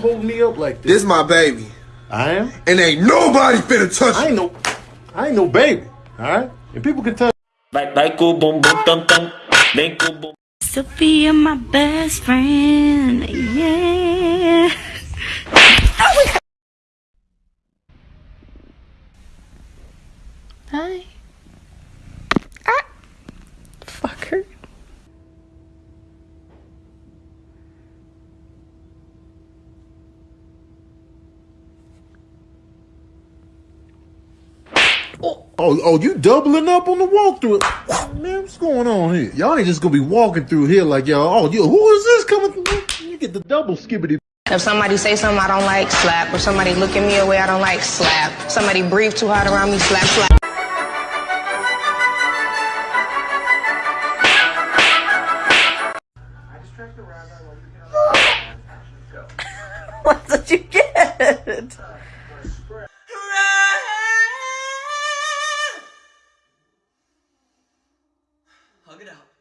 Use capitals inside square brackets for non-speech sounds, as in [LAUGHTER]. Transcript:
holding me up like this? This my baby. I am. And ain't nobody finna touch I ain't no, I ain't no baby. All right, and people can tell. Vai, vai com boom bumbum tum tum, vem com o. Sophia, my best friend. Yeah. Hi. Oh. oh, oh, you doubling up on the walkthrough? Man, what's going on here? Y'all ain't just gonna be walking through here like y'all. Oh, you, who is this coming? through? You get the double skibbity. If somebody say something I don't like, slap. If somebody look at me a way I don't like, slap. Somebody breathe too hard around me, slap, slap. [LAUGHS] What did Hug it out.